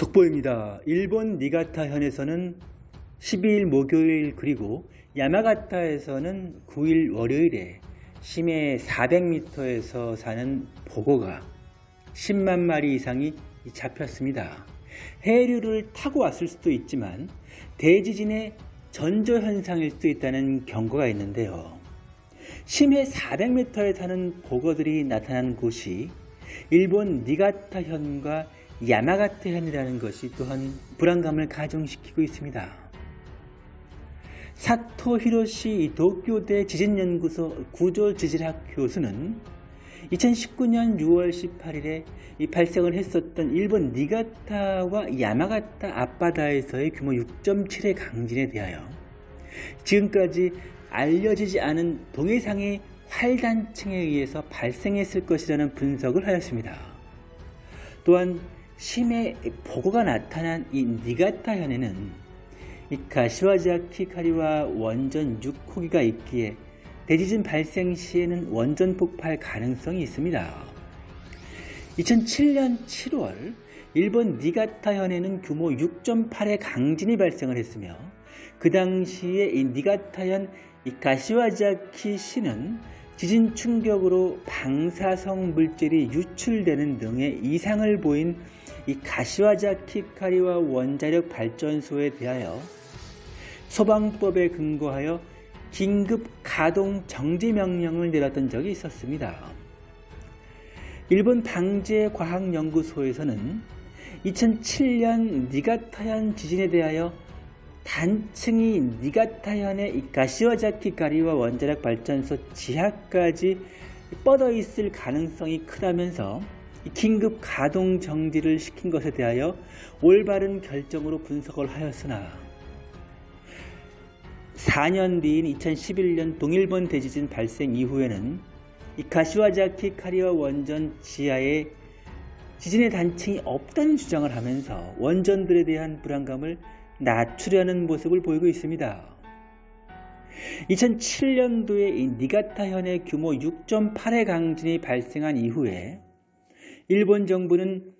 속보입니다. 일본 니가타현에서는 12일 목요일 그리고 야마가타에서는 9일 월요일에 심해 400m에서 사는 보고가 10만 마리 이상이 잡혔습니다. 해류를 타고 왔을 수도 있지만 대지진의 전조현상일 수도 있다는 경고가 있는데요. 심해 400m에 사는 보고들이 나타난 곳이 일본 니가타현과 야마가타현이라는 것이 또한 불안감을 가중시키고 있습니다. 사토 히로시 도쿄대 지진연구소 구조지질학 교수는 2019년 6월 18일에 발생을 했었던 일본 니가타와 야마가타 앞바다에서의 규모 6.7의 강진에 대하여 지금까지 알려지지 않은 동해상의 활단층에 의해서 발생했을 것이라는 분석을 하였습니다. 또한 심해 보고가 나타난 이 니가타 현에는 이 가시와자키 카리와 원전 6호기가 있기에 대지진 발생 시에는 원전 폭발 가능성이 있습니다. 2007년 7월 일본 니가타 현에는 규모 6.8의 강진이 발생을 했으며 그 당시에 이 니가타현 이 가시와자키 시는 지진 충격으로 방사성 물질이 유출되는 등의 이상을 보인 이 가시와자키카리와 원자력 발전소에 대하여 소방법에 근거하여 긴급 가동 정지 명령을 내렸던 적이 있었습니다. 일본 방재과학연구소에서는 2007년 니가타현 지진에 대하여 단층이 니가타현의 가시와자키 가리와 원자력 발전소 지하까지 뻗어 있을 가능성이 크다면서 긴급 가동 정지를 시킨 것에 대하여 올바른 결정으로 분석을 하였으나 4년 뒤인 2011년 동일본 대지진 발생 이후에는 이 가시와자키 카리와 원전 지하에 지진의 단층이 없다는 주장을 하면서 원전들에 대한 불안감을 낮추려는 모습을 보이고 있습니다. 2007년도에 이 니가타현의 규모 6.8의 강진이 발생한 이후에 일본 정부는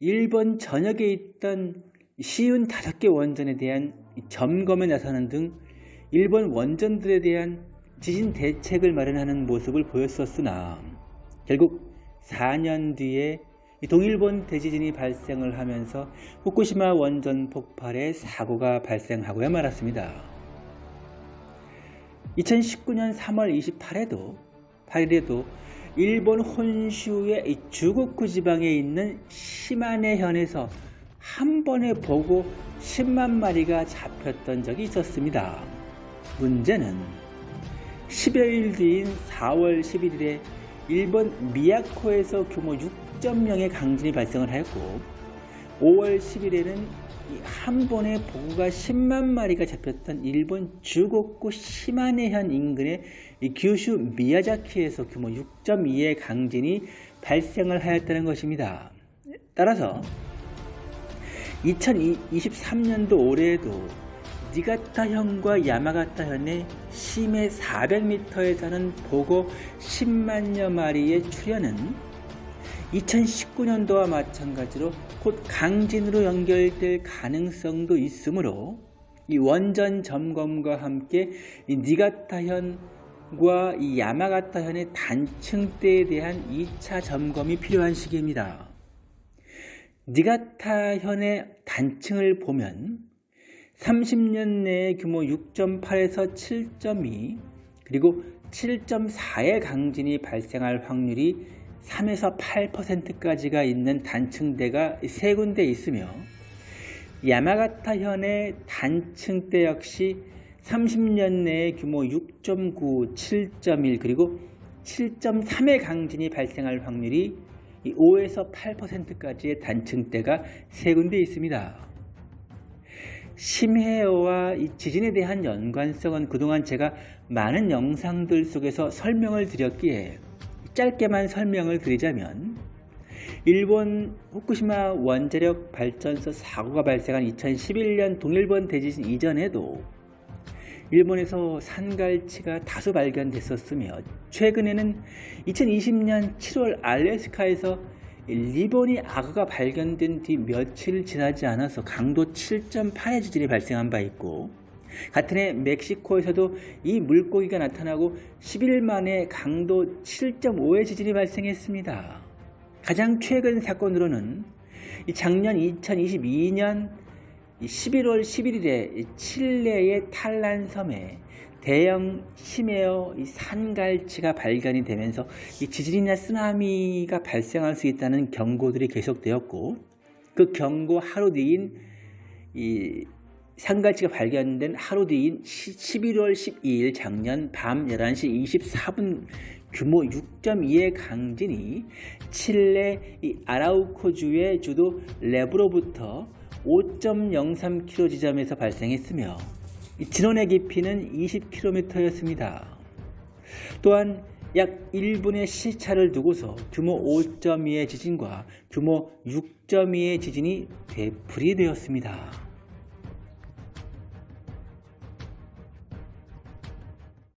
일본 전역에 있던 시운 5개 원전에 대한 점검에 나서는 등 일본 원전들에 대한 지진 대책을 마련하는 모습을 보였었으나 결국 4년 뒤에 동일본 대지진이 발생을 하면서 후쿠시마 원전 폭발의 사고가 발생하고야 말았습니다. 2019년 3월 28일에도 8일에도 일본 혼슈의 주고쿠 지방에 있는 시마네현에서 한 번에 보고 10만 마리가 잡혔던 적이 있었습니다. 문제는 10여일 뒤인 4월 11일에 일본 미야코에서 규모 6.0의 강진이 발생을 하였고 5월 10일에는 한 번에 보고가 10만 마리가 잡혔던 일본 주곡구 시마네현 인근의 규슈 미야자키에서 규모 6.2의 강진이 발생을 하였다는 것입니다. 따라서 2023년도 올해에도 니가타현과 야마가타현의 심해 400m에 사는 보고 10만여 마리의 출현은 2019년도와 마찬가지로 곧 강진으로 연결될 가능성도 있으므로 이 원전 점검과 함께 이 니가타현과 이 야마가타현의 단층대에 대한 2차 점검이 필요한 시기입니다. 니가타현의 단층을 보면 30년 내에 규모 6.8에서 7.2 그리고 7.4의 강진이 발생할 확률이 3에서 8%까지가 있는 단층대가 세 군데 있으며 야마가타현의 단층대 역시 30년 내에 규모 6.9, 7.1 그리고 7.3의 강진이 발생할 확률이 5에서 8%까지의 단층대가 세 군데 있습니다. 심해와 이 지진에 대한 연관성은 그동안 제가 많은 영상들 속에서 설명을 드렸기에 짧게만 설명을 드리자면 일본 후쿠시마 원자력 발전소 사고가 발생한 2011년 동일본 대지진 이전에도 일본에서 산갈치가 다수 발견됐었으며 최근에는 2020년 7월 알래스카에서 리버니 악어가 발견된 뒤 며칠 지나지 않아서 강도 7.8의 지진이 발생한 바 있고 같은 해 멕시코에서도 이 물고기가 나타나고 10일 만에 강도 7.5의 지진이 발생했습니다. 가장 최근 사건으로는 이 작년 2022년 11월 11일에 칠레의 탈란 섬에 대형 심해어 이 산갈치가 발견이 되면서 이 지진이나 쓰나미가 발생할 수 있다는 경고들이 계속되었고 그 경고 하루 뒤인 이 산갈치가 발견된 하루 뒤인 11월 12일 작년 밤 11시 24분 규모 6.2의 강진이 칠레 이 아라우코주의 주도 레브로부터 5.03km 지점에서 발생했으며 이 진원의 깊이는 20km였습니다. 또한 약 1분의 시차를 두고서 규모 5.2의 지진과 규모 6.2의 지진이 되풀이되었습니다.